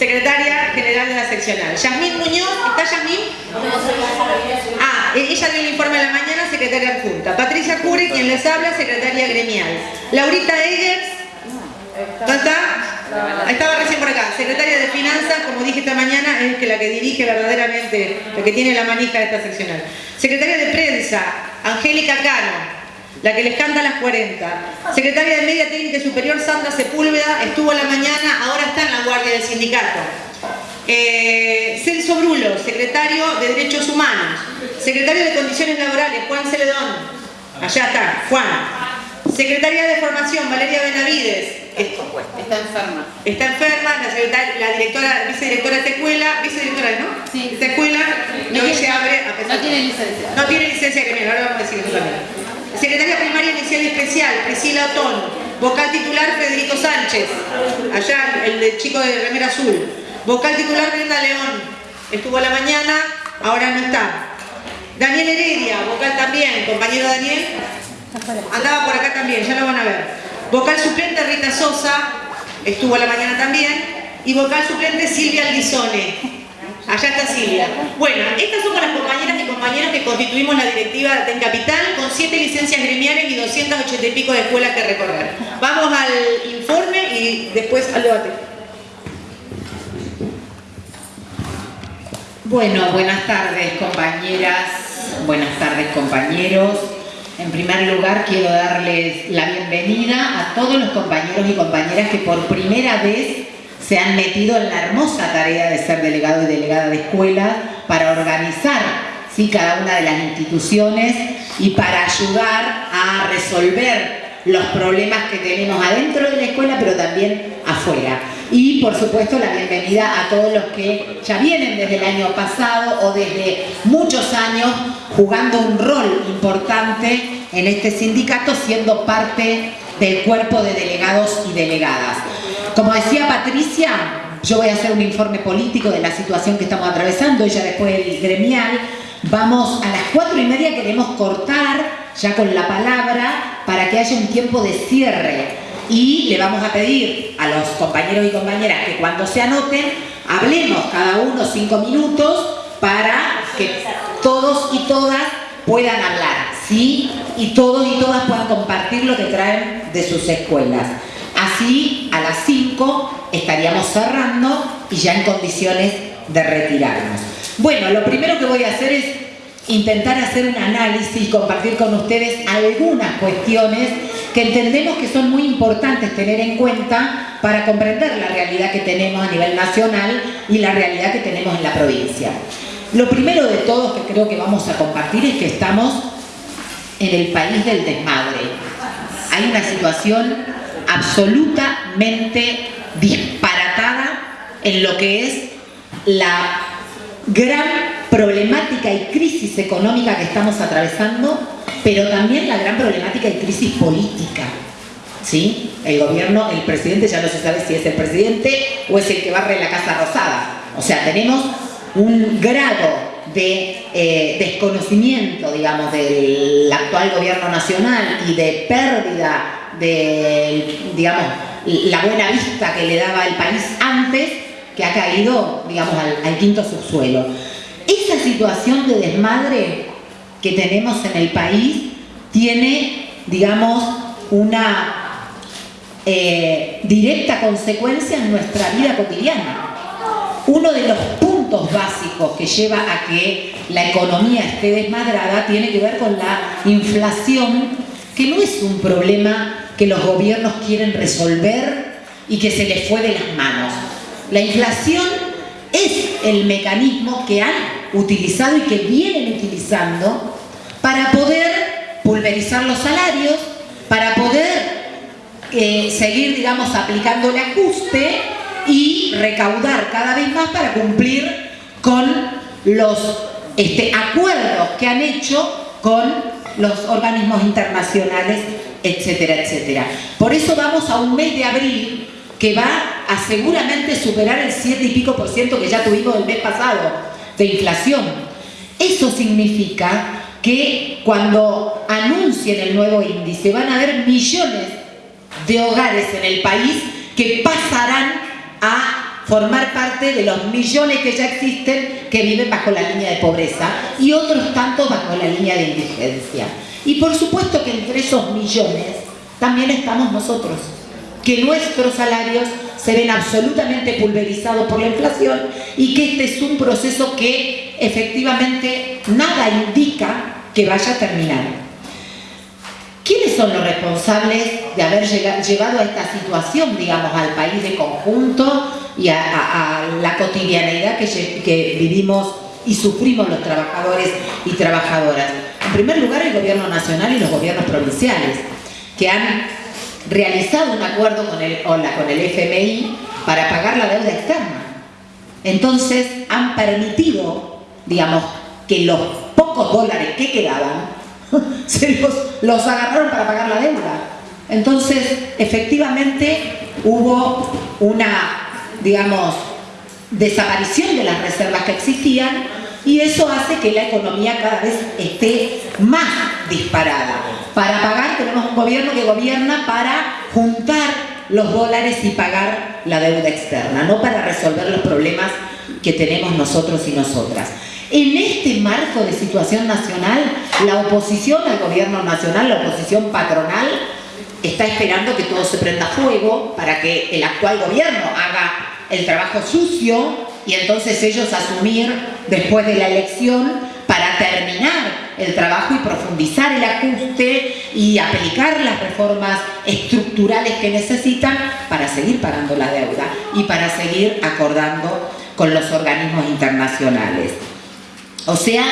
secretaria general de la seccional. Yasmín Muñoz, ¿está Yasmín? Ah, e- ella dio el informe de la mañana, secretaria adjunta. Patricia Cure, quien les habla, secretaria gremial. Laurita Eggers, ¿dónde está? Estaba recién por acá. Secretaria de Finanzas, como dije esta mañana, es que la que dirige verdaderamente, la que tiene la manija de esta seccional. Secretaria de Prensa, Angélica Cano, la que les canta a las 40. Secretaria de Media Técnica Superior, Sandra Sepúlveda, estuvo a la mañana, ahora está en la guardia del sindicato. Eh, Celso Brulo, secretario de Derechos Humanos. Secretario de Condiciones Laborales, Juan Celedón. Allá está, Juan. Secretaria de Formación, Valeria Benavides. Está enferma. Está enferma, la, secretaria, la directora, vicedirectora de esta escuela, vicedirectora, ¿no? Sí. Esta escuela, No hoy tiene- se abre a pesar no tiene licencia. No tiene licencia ahora vamos a decir eso también. Secretaria primaria inicial y especial, Priscila Otón. Vocal titular, Federico Sánchez. Allá, el chico de remera azul. Vocal titular, Brenda León. Estuvo a la mañana, ahora no está. Daniel Heredia, vocal también, compañero Daniel. Andaba por acá también, ya lo van a ver. Vocal suplente Rita Sosa, estuvo a la mañana también. Y vocal suplente Silvia Aldizone. Allá está Silvia. Bueno, estas son las compañeras y compañeros que constituimos la directiva de Capital con siete licencias gremiales y 280 y pico de escuelas que recorrer. Vamos al informe y después al debate. Bueno, buenas tardes compañeras, buenas tardes compañeros. En primer lugar quiero darles la bienvenida a todos los compañeros y compañeras que por primera vez se han metido en la hermosa tarea de ser delegado y delegada de escuela para organizar ¿sí? cada una de las instituciones y para ayudar a resolver los problemas que tenemos adentro de la escuela, pero también afuera. Y por supuesto la bienvenida a todos los que ya vienen desde el año pasado o desde muchos años jugando un rol importante en este sindicato, siendo parte del cuerpo de delegados y delegadas. Como decía Patricia, yo voy a hacer un informe político de la situación que estamos atravesando, ella después el gremial. Vamos a las cuatro y media, queremos cortar ya con la palabra para que haya un tiempo de cierre y le vamos a pedir a los compañeros y compañeras que cuando se anoten hablemos cada uno cinco minutos para que todos y todas puedan hablar, ¿sí? Y todos y todas puedan compartir lo que traen de sus escuelas. Así, a las 5 estaríamos cerrando y ya en condiciones de retirarnos. Bueno, lo primero que voy a hacer es intentar hacer un análisis y compartir con ustedes algunas cuestiones que entendemos que son muy importantes tener en cuenta para comprender la realidad que tenemos a nivel nacional y la realidad que tenemos en la provincia. Lo primero de todos que creo que vamos a compartir es que estamos en el país del desmadre. Hay una situación absolutamente disparatada en lo que es la gran problemática y crisis económica que estamos atravesando, pero también la gran problemática y crisis política. ¿Sí? El gobierno, el presidente ya no se sabe si es el presidente o es el que barre la Casa Rosada. O sea, tenemos un grado de eh, desconocimiento, digamos, del actual gobierno nacional y de pérdida de, digamos, la buena vista que le daba el país antes, que ha caído, digamos, al, quinto subsuelo. Esa situación de desmadre que tenemos en el país tiene, digamos, una eh, directa consecuencia en nuestra vida cotidiana. Uno de los puntos básicos que lleva a que la economía esté desmadrada tiene que ver con la inflación, que no es un problema que los gobiernos quieren resolver y que se les fue de las manos. La inflación es el mecanismo que han utilizado y que vienen utilizando para poder pulverizar los salarios, para poder eh, seguir, digamos, aplicando el ajuste y recaudar cada vez más para cumplir con los este, acuerdos que han hecho con los organismos internacionales, etcétera, etcétera. Por eso vamos a un mes de abril que va a seguramente superar el 7 y pico por ciento que ya tuvimos el mes pasado de inflación. Eso significa que cuando anuncien el nuevo índice van a haber millones de hogares en el país que pasarán a formar parte de los millones que ya existen que viven bajo la línea de pobreza y otros tantos bajo la línea de indigencia. Y por supuesto que entre esos millones también estamos nosotros, que nuestros salarios se ven absolutamente pulverizados por la inflación y que este es un proceso que efectivamente nada indica que vaya a terminar. ¿Quiénes son los responsables de haber llevado a esta situación, digamos, al país de conjunto y a, la cotidianeidad que, vivimos y sufrimos los trabajadores y trabajadoras? En primer lugar, el gobierno nacional y los gobiernos provinciales, que han realizado un acuerdo con el, con el FMI para pagar la deuda externa. Entonces, han permitido, digamos, que los pocos dólares que quedaban los, los agarraron para pagar la deuda. Entonces, efectivamente, hubo una, digamos, desaparición de las reservas que existían y eso hace que la economía cada vez esté más disparada. Para pagar tenemos un gobierno que gobierna para juntar los dólares y pagar la deuda externa, no para resolver los problemas que tenemos nosotros y nosotras. En este marco de situación nacional, la oposición al gobierno nacional, la oposición patronal, está esperando que todo se prenda fuego para que el actual gobierno haga el trabajo sucio y entonces ellos asumir después de la elección para terminar el trabajo y profundizar el ajuste y aplicar las reformas estructurales que necesitan para seguir pagando la deuda y para seguir acordando con los organismos internacionales. O sea,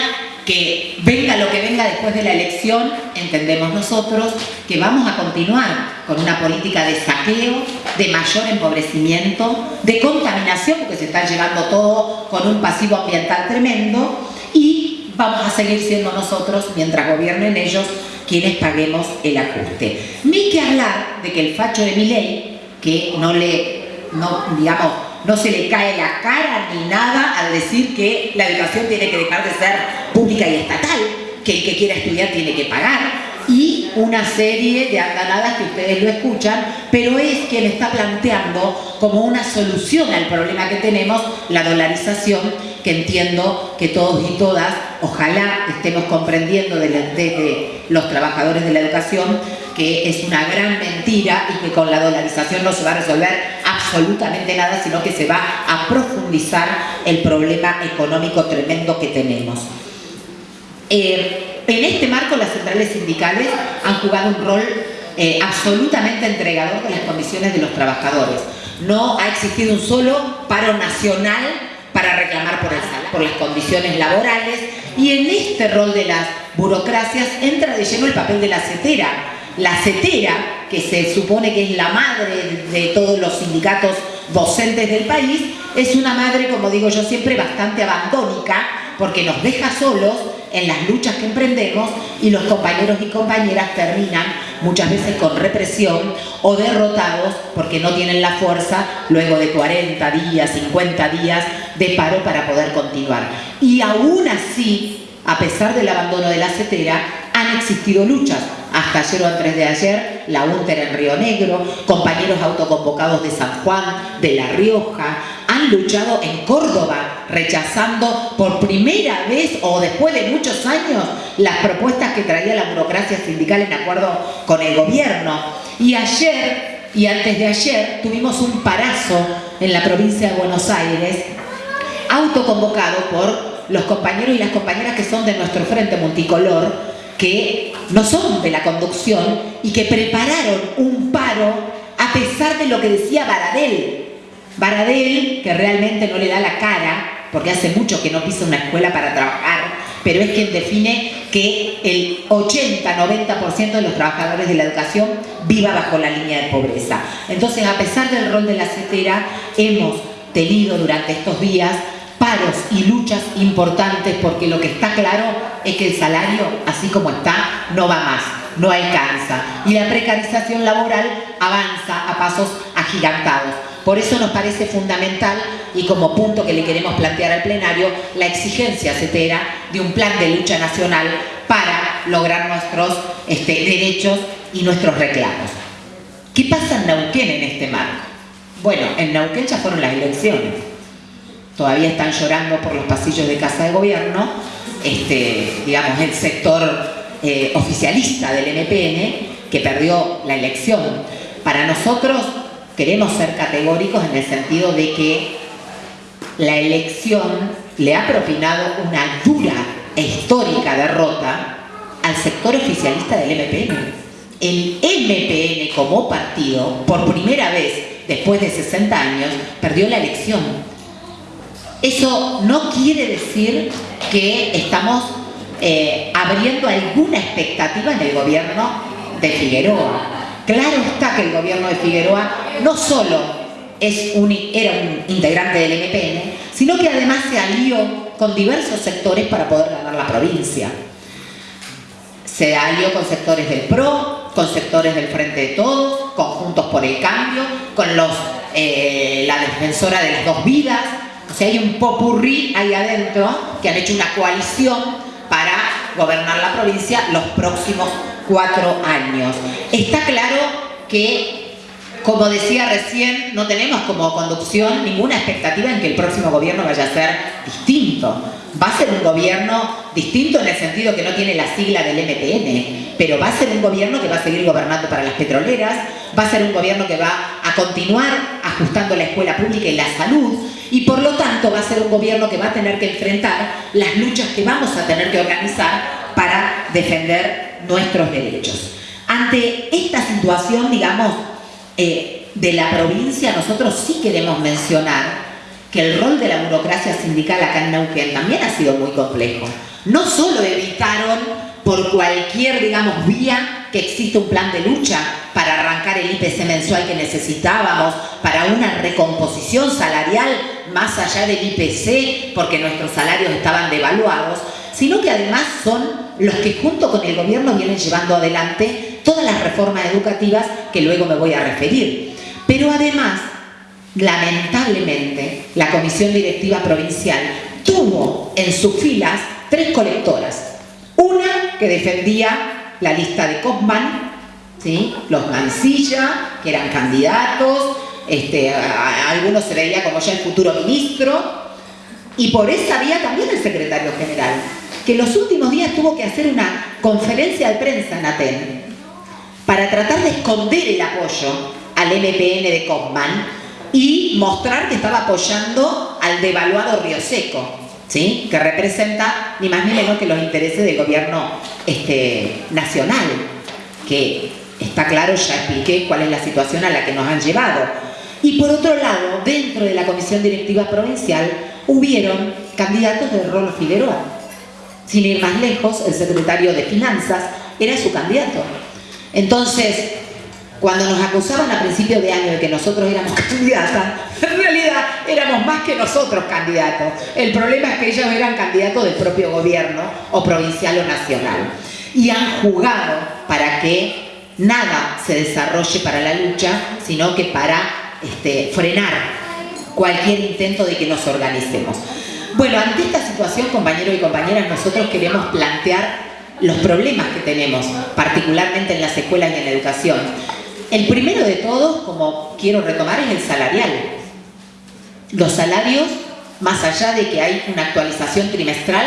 que venga lo que venga después de la elección, entendemos nosotros que vamos a continuar con una política de saqueo, de mayor empobrecimiento, de contaminación, porque se está llevando todo con un pasivo ambiental tremendo, y vamos a seguir siendo nosotros, mientras gobiernen ellos, quienes paguemos el ajuste. Ni que hablar de que el facho de mi ley, que no le, no, digamos, no se le cae la cara ni nada al decir que la educación tiene que dejar de ser pública y estatal, que el que quiera estudiar tiene que pagar, y una serie de andanadas que ustedes lo escuchan, pero es quien está planteando como una solución al problema que tenemos la dolarización, que entiendo que todos y todas, ojalá estemos comprendiendo desde los trabajadores de la educación, que es una gran mentira y que con la dolarización no se va a resolver absolutamente nada, sino que se va a profundizar el problema económico tremendo que tenemos. Eh, en este marco las centrales sindicales han jugado un rol eh, absolutamente entregador de las condiciones de los trabajadores. No ha existido un solo paro nacional para reclamar por, por las condiciones laborales y en este rol de las burocracias entra de lleno el papel de la CETERA, la CETERA, que se supone que es la madre de todos los sindicatos docentes del país, es una madre, como digo yo siempre, bastante abandónica, porque nos deja solos en las luchas que emprendemos y los compañeros y compañeras terminan muchas veces con represión o derrotados porque no tienen la fuerza luego de 40 días, 50 días de paro para poder continuar. Y aún así, a pesar del abandono de la CETERA, han existido luchas hasta ayer o antes de ayer, la UNTER en Río Negro, compañeros autoconvocados de San Juan, de La Rioja, han luchado en Córdoba, rechazando por primera vez o después de muchos años las propuestas que traía la burocracia sindical en acuerdo con el gobierno. Y ayer y antes de ayer tuvimos un parazo en la provincia de Buenos Aires, autoconvocado por los compañeros y las compañeras que son de nuestro Frente Multicolor, que no son de la conducción y que prepararon un paro a pesar de lo que decía Baradel. Baradel, que realmente no le da la cara, porque hace mucho que no pisa una escuela para trabajar, pero es quien define que el 80-90% de los trabajadores de la educación viva bajo la línea de pobreza. Entonces, a pesar del rol de la CETERA, hemos tenido durante estos días paros y luchas importantes porque lo que está claro es que el salario, así como está, no va más, no alcanza. Y la precarización laboral avanza a pasos agigantados. Por eso nos parece fundamental y como punto que le queremos plantear al plenario, la exigencia CETERA de un plan de lucha nacional para lograr nuestros este, derechos y nuestros reclamos. ¿Qué pasa en Neuquén en este marco? Bueno, en Neuquén ya fueron las elecciones. Todavía están llorando por los pasillos de Casa de Gobierno, este, digamos, el sector eh, oficialista del MPN que perdió la elección. Para nosotros queremos ser categóricos en el sentido de que la elección le ha propinado una dura e histórica derrota al sector oficialista del MPN. El MPN como partido, por primera vez después de 60 años, perdió la elección. Eso no quiere decir que estamos eh, abriendo alguna expectativa en el gobierno de Figueroa. Claro está que el gobierno de Figueroa no solo es un, era un integrante del MPN, sino que además se alió con diversos sectores para poder ganar la provincia. Se alió con sectores del PRO, con sectores del Frente de Todos, con Juntos por el Cambio, con los, eh, la defensora de las dos vidas. Sea, hay un popurrí ahí adentro que han hecho una coalición para gobernar la provincia los próximos cuatro años. Está claro que, como decía recién, no tenemos como conducción ninguna expectativa en que el próximo gobierno vaya a ser distinto. Va a ser un gobierno distinto en el sentido que no tiene la sigla del MPN, pero va a ser un gobierno que va a seguir gobernando para las petroleras, va a ser un gobierno que va a continuar ajustando la escuela pública y la salud, y por lo tanto va a ser un gobierno que va a tener que enfrentar las luchas que vamos a tener que organizar para defender nuestros derechos. Ante esta situación, digamos, eh, de la provincia, nosotros sí queremos mencionar que el rol de la burocracia sindical acá en Neuquén también ha sido muy complejo. No solo evitaron por cualquier, digamos, vía que existe un plan de lucha para arrancar el IPC mensual que necesitábamos, para una recomposición salarial más allá del IPC, porque nuestros salarios estaban devaluados, sino que además son los que junto con el gobierno vienen llevando adelante todas las reformas educativas que luego me voy a referir. Pero además, lamentablemente, la Comisión Directiva Provincial tuvo en sus filas tres colectoras. Una que defendía la lista de Kaufman, ¿sí? los Mancilla, que eran candidatos, este, algunos se veía como ya el futuro ministro, y por esa vía también el secretario general, que los últimos días tuvo que hacer una conferencia de prensa en Aten para tratar de esconder el apoyo al MPN de Kaufman y mostrar que estaba apoyando al devaluado Río Seco, ¿sí? que representa ni más ni menos que los intereses del gobierno este, nacional, que está claro, ya expliqué cuál es la situación a la que nos han llevado y por otro lado, dentro de la Comisión Directiva Provincial, hubieron candidatos de Rolo Figueroa. Sin ir más lejos, el secretario de Finanzas era su candidato. Entonces, cuando nos acusaban a principio de año de que nosotros éramos candidatas, en realidad éramos más que nosotros candidatos. El problema es que ellos eran candidatos del propio gobierno, o provincial o nacional. Y han jugado para que nada se desarrolle para la lucha, sino que para este, frenar cualquier intento de que nos organicemos. Bueno, ante esta situación, compañeros y compañeras, nosotros queremos plantear los problemas que tenemos, particularmente en las escuelas y en la educación. El primero de todos, como quiero retomar, es el salarial. Los salarios, más allá de que hay una actualización trimestral,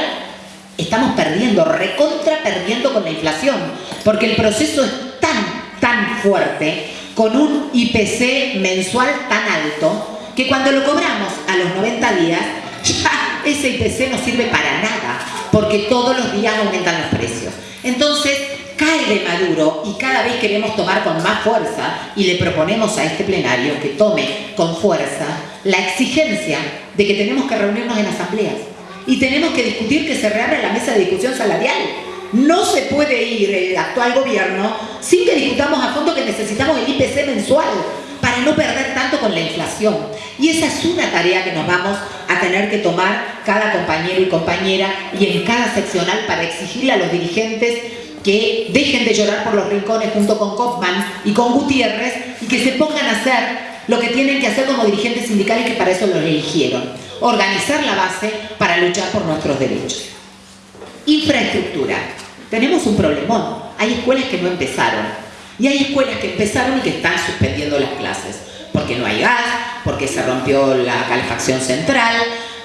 estamos perdiendo, recontra perdiendo con la inflación, porque el proceso es tan, tan fuerte con un IPC mensual tan alto que cuando lo cobramos a los 90 días, ya ese IPC no sirve para nada, porque todos los días aumentan los precios. Entonces, cae de Maduro y cada vez queremos tomar con más fuerza y le proponemos a este plenario que tome con fuerza la exigencia de que tenemos que reunirnos en asambleas y tenemos que discutir que se reabra la mesa de discusión salarial no se puede ir el actual gobierno sin que discutamos a fondo que necesitamos el IPC mensual para no perder tanto con la inflación. Y esa es una tarea que nos vamos a tener que tomar cada compañero y compañera y en cada seccional para exigirle a los dirigentes que dejen de llorar por los rincones junto con Kaufman y con Gutiérrez y que se pongan a hacer lo que tienen que hacer como dirigentes sindicales que para eso los eligieron. Organizar la base para luchar por nuestros derechos. Infraestructura tenemos un problemón. Hay escuelas que no empezaron y hay escuelas que empezaron y que están suspendiendo las clases. porque no hay gas, porque se rompió la calefacción central,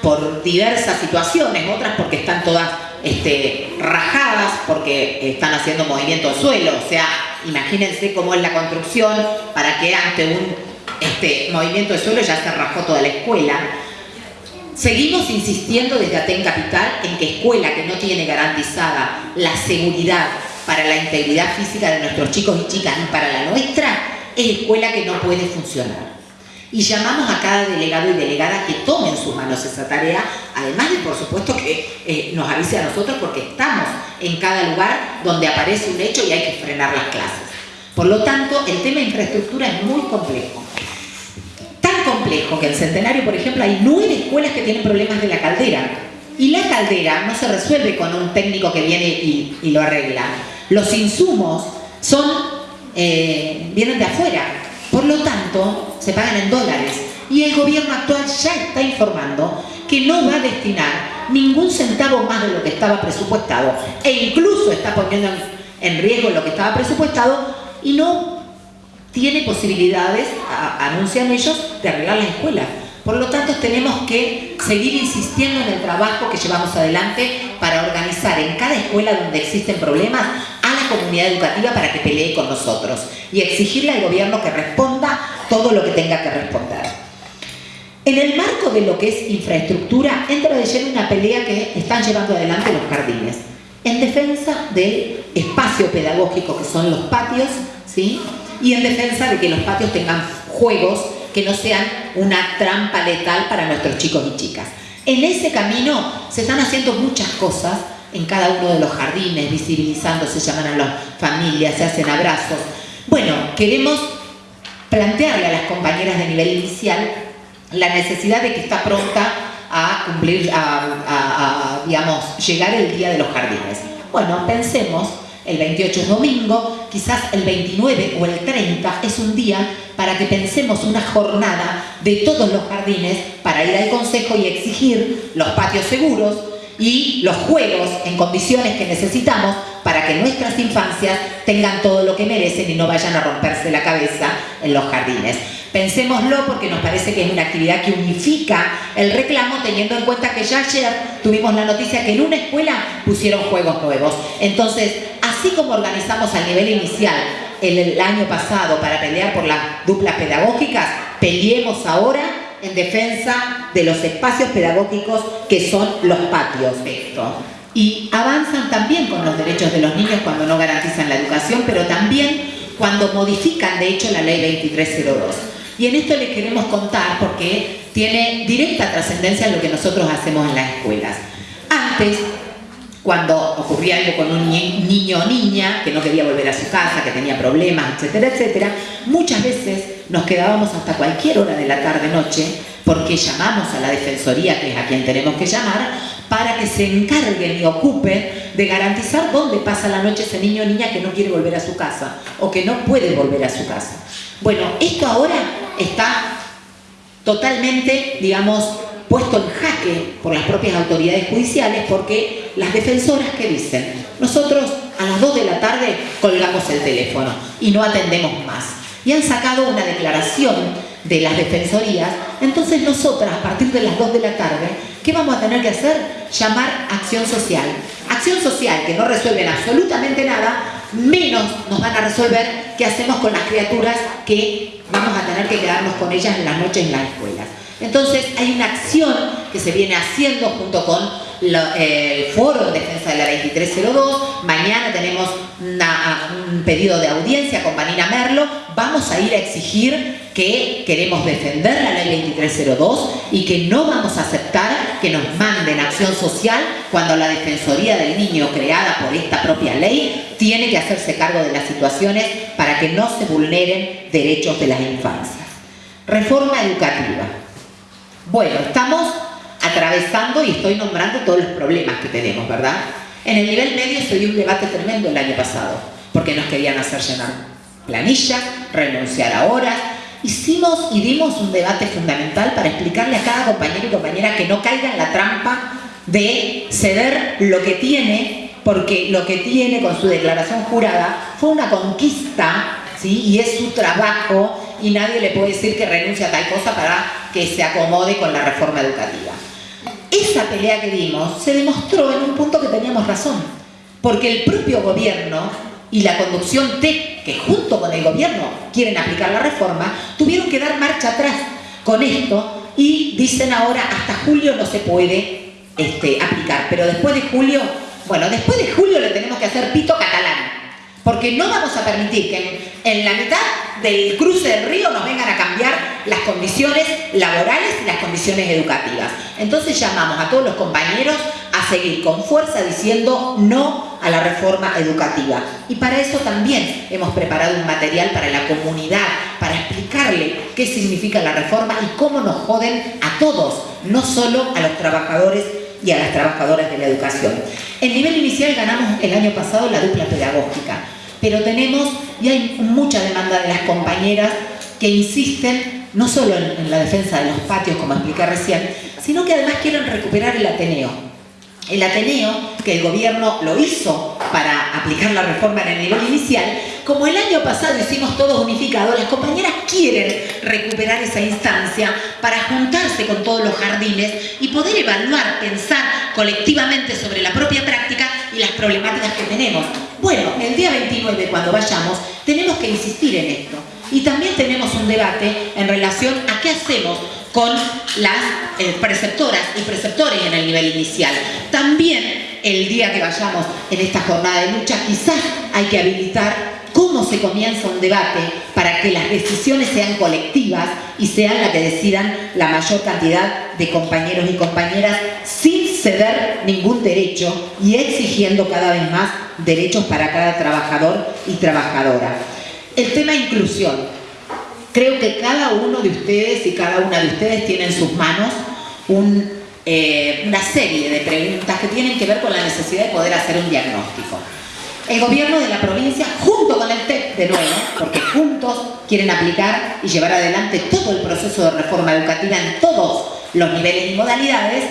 por diversas situaciones, otras porque están todas este, rajadas, porque están haciendo movimiento de suelo, o sea, imagínense cómo es la construcción para que ante un este, movimiento de suelo ya se rajó toda la escuela. Seguimos insistiendo desde Aten Capital en que escuela que no tiene garantizada la seguridad para la integridad física de nuestros chicos y chicas y para la nuestra, es escuela que no puede funcionar. Y llamamos a cada delegado y delegada que tome en sus manos esa tarea, además de, por supuesto, que eh, nos avise a nosotros porque estamos en cada lugar donde aparece un hecho y hay que frenar las clases. Por lo tanto, el tema de infraestructura es muy complejo. Tan complejo que en Centenario, por ejemplo, hay nueve escuelas que tienen problemas de la caldera. Y la caldera no se resuelve con un técnico que viene y, lo arregla. Los insumos son, eh, vienen de afuera, por lo tanto, se pagan en dólares. Y el gobierno actual ya está informando que no va a destinar ningún centavo más de lo que estaba presupuestado e incluso está poniendo en riesgo lo que estaba presupuestado y no tiene posibilidades, anuncian ellos, de arreglar la escuela. Por lo tanto, tenemos que seguir insistiendo en el trabajo que llevamos adelante para organizar en cada escuela donde existen problemas a comunidad educativa para que pelee con nosotros y exigirle al gobierno que responda todo lo que tenga que responder. En el marco de lo que es infraestructura, entra de lleno una pelea que están llevando adelante los jardines, en defensa del espacio pedagógico que son los patios, ¿sí? y en defensa de que los patios tengan juegos que no sean una trampa letal para nuestros chicos y chicas. En ese camino se están haciendo muchas cosas en cada uno de los jardines, visibilizando, se llaman a las familias, se hacen abrazos. Bueno, queremos plantearle a las compañeras de nivel inicial la necesidad de que está pronta a cumplir, a, digamos, llegar el día de los jardines. Bueno, pensemos el 28 es domingo, quizás el 29 o el 30 es un día para que pensemos una jornada de todos los jardines para ir al consejo y exigir los patios seguros y los juegos en condiciones que necesitamos para que nuestras infancias tengan todo lo que merecen y no vayan a romperse la cabeza en los jardines. Pensémoslo porque nos parece que es una actividad que unifica el reclamo teniendo en cuenta que ya ayer tuvimos la noticia que en una escuela pusieron juegos nuevos. Entonces, así como organizamos al nivel inicial el, año pasado para pelear por las duplas pedagógicas, peleemos ahora en defensa de los espacios pedagógicos que son los patios. Y avanzan también con los derechos de los niños cuando no garantizan la educación, pero también cuando modifican de hecho la ley 2302. Y en esto les queremos contar porque tiene directa trascendencia en lo que nosotros hacemos en las escuelas. Antes, cuando ocurría algo con un niño o niña que no quería volver a su casa, que tenía problemas, etcétera, etcétera, muchas veces nos quedábamos hasta cualquier hora de la tarde-noche porque llamamos a la Defensoría, que es a quien tenemos que llamar, para que se encarguen y ocupen de garantizar dónde pasa la noche ese niño o niña que no quiere volver a su casa o que no puede volver a su casa. Bueno, esto ahora está totalmente, digamos, puesto en jaque por las propias autoridades judiciales porque las defensoras que dicen, nosotros a las 2 de la tarde colgamos el teléfono y no atendemos más. Y han sacado una declaración de las defensorías, entonces nosotras a partir de las 2 de la tarde, ¿qué vamos a tener que hacer? Llamar acción social. Acción social que no resuelven absolutamente nada, menos nos van a resolver qué hacemos con las criaturas que vamos a tener que quedarnos con ellas en las noches en las escuelas. Entonces hay una acción que se viene haciendo junto con el Foro de Defensa de la 2302. Mañana tenemos un pedido de audiencia con Vanina Merlo. Vamos a ir a exigir que queremos defender la ley 2302 y que no vamos a aceptar que nos manden acción social cuando la Defensoría del Niño creada por esta propia ley tiene que hacerse cargo de las situaciones para que no se vulneren derechos de las infancias. Reforma educativa. Bueno, estamos atravesando y estoy nombrando todos los problemas que tenemos, ¿verdad? En el nivel medio se dio un debate tremendo el año pasado, porque nos querían hacer llenar planilla, renunciar a horas. Hicimos y dimos un debate fundamental para explicarle a cada compañero y compañera que no caiga en la trampa de ceder lo que tiene, porque lo que tiene con su declaración jurada fue una conquista, ¿sí? y es su trabajo y nadie le puede decir que renuncia a tal cosa para que se acomode con la reforma educativa. Esa pelea que dimos se demostró en un punto que teníamos razón, porque el propio gobierno y la conducción TEC, que junto con el gobierno quieren aplicar la reforma, tuvieron que dar marcha atrás con esto y dicen ahora hasta julio no se puede este, aplicar, pero después de julio, bueno, después de julio le tenemos que hacer pito catalán, porque no vamos a permitir que en, la mitad del cruce del río nos vengan a cambiar las condiciones laborales y las condiciones educativas. Entonces llamamos a todos los compañeros a seguir con fuerza diciendo no a la reforma educativa. Y para eso también hemos preparado un material para la comunidad, para explicarle qué significa la reforma y cómo nos joden a todos, no solo a los trabajadores y a las trabajadoras de la educación. En nivel inicial ganamos el año pasado la dupla pedagógica, pero tenemos, y hay mucha demanda de las compañeras que insisten no solo en, la defensa de los patios, como expliqué recién, sino que además quieren recuperar el Ateneo. El Ateneo, que el gobierno lo hizo para aplicar la reforma en el nivel inicial, como el año pasado hicimos todos unificados, las compañeras quieren recuperar esa instancia para juntarse con todos los jardines y poder evaluar, pensar colectivamente sobre la propia práctica y las problemáticas que tenemos. Bueno, el día 29, cuando vayamos, tenemos que insistir en esto. Y también tenemos un debate en relación a qué hacemos con las eh, preceptoras y preceptores en el nivel inicial. También el día que vayamos en esta jornada de lucha, quizás hay que habilitar cómo se comienza un debate para que las decisiones sean colectivas y sean las que decidan la mayor cantidad de compañeros y compañeras sin ceder ningún derecho y exigiendo cada vez más derechos para cada trabajador y trabajadora. El tema inclusión. Creo que cada uno de ustedes y cada una de ustedes tiene en sus manos eh, una serie de preguntas que tienen que ver con la necesidad de poder hacer un diagnóstico. El gobierno de la provincia, junto con el TEC de nuevo, porque juntos quieren aplicar y llevar adelante todo el proceso de reforma educativa en todos los niveles y modalidades,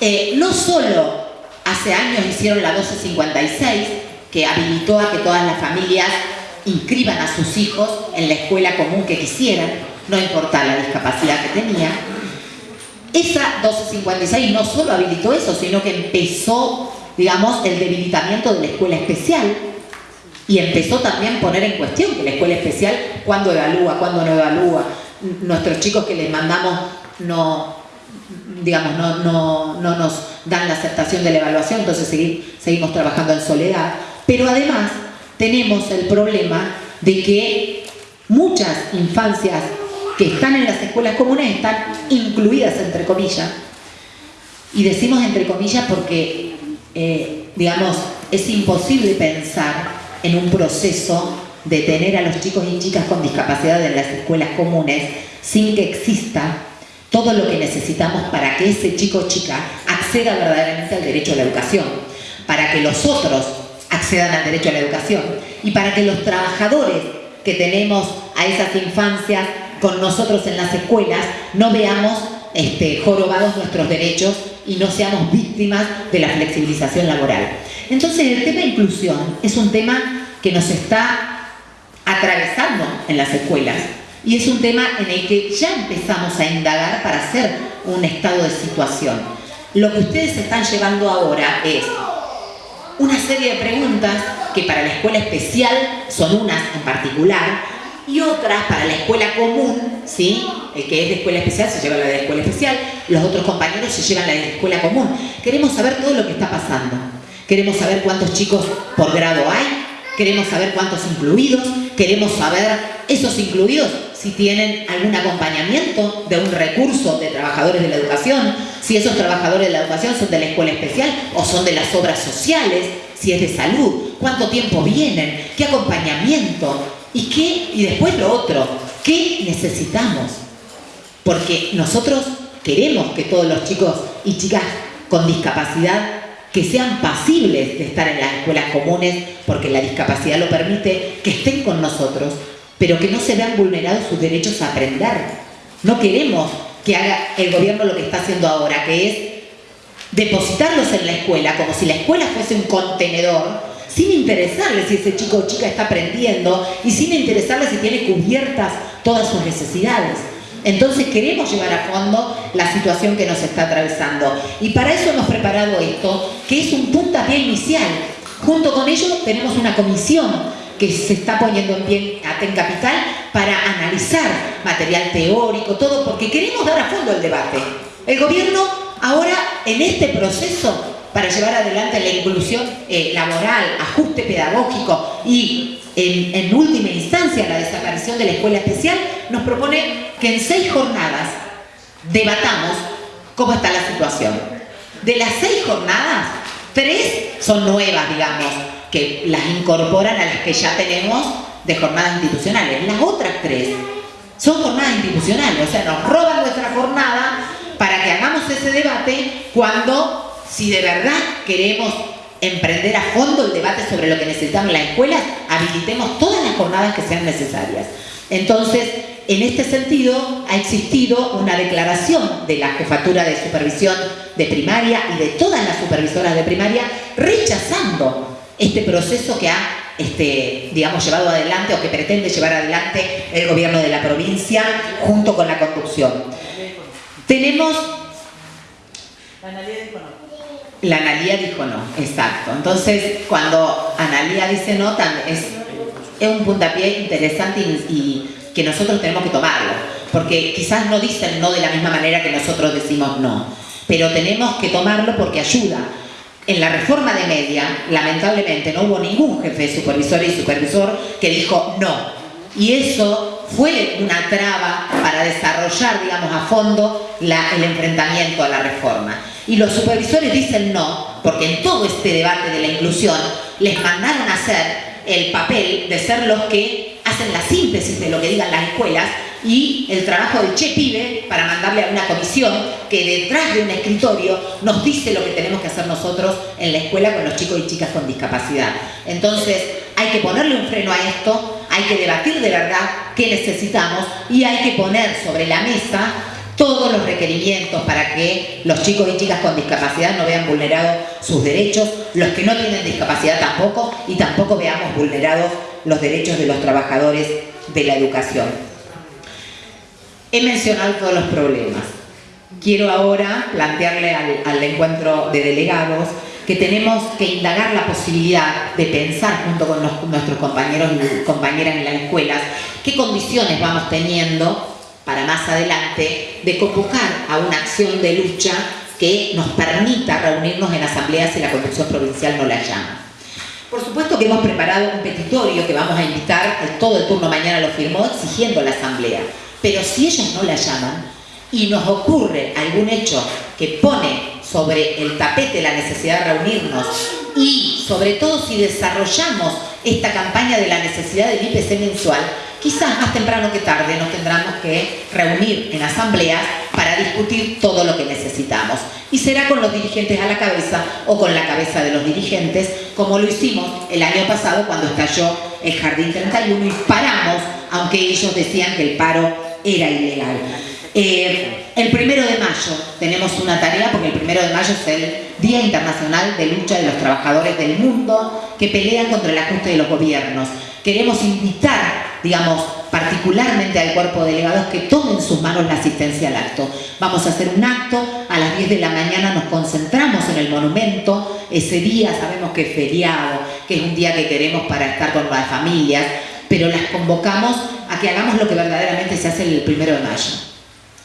eh, no solo hace años hicieron la 1256, que habilitó a que todas las familias inscriban a sus hijos en la escuela común que quisieran, no importa la discapacidad que tenía. Esa 1256 no solo habilitó eso, sino que empezó digamos, el debilitamiento de la escuela especial y empezó también a poner en cuestión que la escuela especial, cuándo evalúa, cuándo no evalúa, nuestros chicos que les mandamos no, digamos, no, nos dan la aceptación de la evaluación, entonces seguimos trabajando en soledad. Pero además tenemos el problema de que muchas infancias que están en las escuelas comunes están incluidas entre comillas. Y decimos entre comillas porque eh, digamos, es imposible pensar en un proceso de tener a los chicos y chicas con discapacidad en las escuelas comunes sin que exista todo lo que necesitamos para que ese chico o chica acceda verdaderamente al derecho a la educación, para que los otros accedan al derecho a la educación y para que los trabajadores que tenemos a esas infancias con nosotros en las escuelas no veamos este, jorobados nuestros derechos y no seamos víctimas de la flexibilización laboral. Entonces el tema de inclusión es un tema que nos está atravesando en las escuelas y es un tema en el que ya empezamos a indagar para hacer un estado de situación. Lo que ustedes están llevando ahora es una serie de preguntas que para la escuela especial son unas en particular, y otras para la escuela común, ¿sí? El que es de escuela especial se lleva la de escuela especial, los otros compañeros se llevan la de escuela común. Queremos saber todo lo que está pasando. Queremos saber cuántos chicos por grado hay, queremos saber cuántos incluidos, queremos saber esos incluidos si tienen algún acompañamiento de un recurso de trabajadores de la educación, si esos trabajadores de la educación son de la escuela especial o son de las obras sociales, si es de salud, cuánto tiempo vienen, qué acompañamiento, ¿Y qué? Y después lo otro, ¿qué necesitamos? Porque nosotros queremos que todos los chicos y chicas con discapacidad que sean pasibles de estar en las escuelas comunes, porque la discapacidad lo permite, que estén con nosotros, pero que no se vean vulnerados sus derechos a aprender. No queremos que haga el gobierno lo que está haciendo ahora, que es depositarlos en la escuela, como si la escuela fuese un contenedor sin interesarle si ese chico o chica está aprendiendo y sin interesarle si tiene cubiertas todas sus necesidades. Entonces queremos llevar a fondo la situación que nos está atravesando. Y para eso hemos preparado esto, que es un puntapié inicial. Junto con ello tenemos una comisión que se está poniendo en pie en Capital para analizar material teórico, todo, porque queremos dar a fondo el debate. El gobierno ahora en este proceso para llevar adelante la inclusión eh, laboral, ajuste pedagógico y en, en, última instancia la desaparición de la escuela especial, nos propone que en seis jornadas debatamos cómo está la situación. De las seis jornadas, tres son nuevas, digamos, que las incorporan a las que ya tenemos de jornadas institucionales. Las otras tres son jornadas institucionales, o sea, nos roban nuestra jornada para que hagamos ese debate cuando, si de verdad queremos emprender a fondo el debate sobre lo que necesitamos las escuelas, habilitemos todas las jornadas que sean necesarias. Entonces, en este sentido, ha existido una declaración de la Jefatura de Supervisión de Primaria y de todas las supervisoras de primaria rechazando este proceso que ha este, digamos, llevado adelante o que pretende llevar adelante el gobierno de la provincia junto con la conducción. Tenemos... La Analía dijo no. La Analía dijo no, exacto. Entonces, cuando Analía dice no, es, es un puntapié interesante y, que nosotros tenemos que tomarlo. Porque quizás no dicen no de la misma manera que nosotros decimos no. Pero tenemos que tomarlo porque ayuda en la reforma de media, lamentablemente, no hubo ningún jefe supervisor y supervisor que dijo no. Y eso fue una traba para desarrollar, digamos, a fondo el enfrentamiento a la reforma. Y los supervisores dicen no, porque en todo este debate de la inclusión les mandaron a hacer el papel de ser los que hacen la síntesis de lo que digan las escuelas y el trabajo del Che Pibe para mandarle a una comisión que detrás de un escritorio nos dice lo que tenemos que hacer nosotros en la escuela con los chicos y chicas con discapacidad. Entonces, hay que ponerle un freno a esto, hay que debatir de verdad qué necesitamos y hay que poner sobre la mesa todos los requerimientos para que los chicos y chicas con discapacidad no vean vulnerados sus derechos, los que no tienen discapacidad tampoco, y tampoco veamos vulnerados los derechos de los trabajadores de la educación. He mencionado todos los problemas. Quiero ahora plantearle al, encuentro de delegados que tenemos que indagar la posibilidad de pensar junto con nuestros compañeros y compañeras en las escuelas qué condiciones vamos teniendo para más adelante de convocar a una acción de lucha que nos permita reunirnos en asambleas si la Constitución Provincial no la llama. Por supuesto que hemos preparado un petitorio que vamos a invitar, todo el turno mañana lo firmó, exigiendo la asamblea. Pero si ellos no la llaman y nos ocurre algún hecho que pone sobre el tapete la necesidad de reunirnos y sobre todo si desarrollamos esta campaña de la necesidad del IPC mensual, quizás más temprano que tarde nos tendremos que reunir en asambleas para discutir todo lo que necesitamos. Y será con los dirigentes a la cabeza o con la cabeza de los dirigentes, como lo hicimos el año pasado cuando estalló el Jardín 31 y paramos, aunque ellos decían que el paro era ilegal. Eh, el primero de mayo tenemos una tarea, porque el primero de mayo es el Día Internacional de Lucha de los Trabajadores del Mundo que pelean contra el ajuste de los gobiernos. Queremos invitar, digamos, particularmente al cuerpo de delegados que tomen en sus manos la asistencia al acto. Vamos a hacer un acto, a las 10 de la mañana nos concentramos en el monumento, ese día sabemos que es feriado, que es un día que queremos para estar con las familias, pero las convocamos que hagamos lo que verdaderamente se hace el primero de mayo,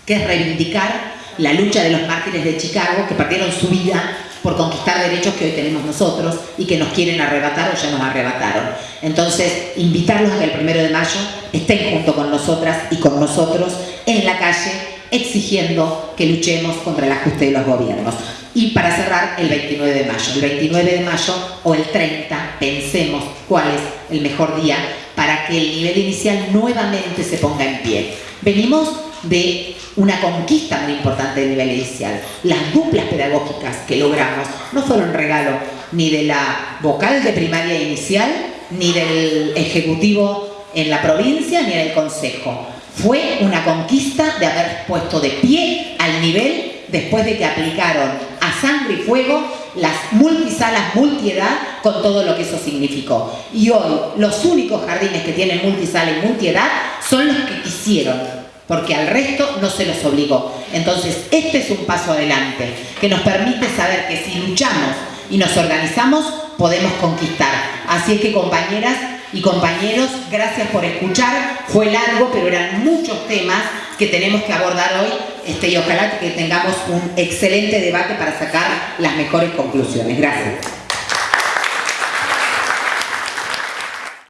que es reivindicar la lucha de los mártires de Chicago que perdieron su vida por conquistar derechos que hoy tenemos nosotros y que nos quieren arrebatar o ya nos arrebataron. Entonces, invitarlos a que el primero de mayo estén junto con nosotras y con nosotros en la calle exigiendo que luchemos contra el ajuste de los gobiernos. Y para cerrar, el 29 de mayo. El 29 de mayo o el 30, pensemos cuál es el mejor día para que el nivel inicial nuevamente se ponga en pie. Venimos de una conquista muy importante del nivel inicial. Las duplas pedagógicas que logramos no fueron regalo ni de la vocal de primaria inicial, ni del ejecutivo en la provincia, ni del consejo. Fue una conquista de haber puesto de pie al nivel después de que aplicaron a sangre y fuego las multisalas, multiedad, con todo lo que eso significó. Y hoy los únicos jardines que tienen multisala y multiedad son los que quisieron, porque al resto no se los obligó. Entonces, este es un paso adelante, que nos permite saber que si luchamos y nos organizamos, podemos conquistar. Así es que compañeras y compañeros, gracias por escuchar. Fue largo, pero eran muchos temas que tenemos que abordar hoy este, y ojalá que tengamos un excelente debate para sacar las mejores conclusiones. Gracias.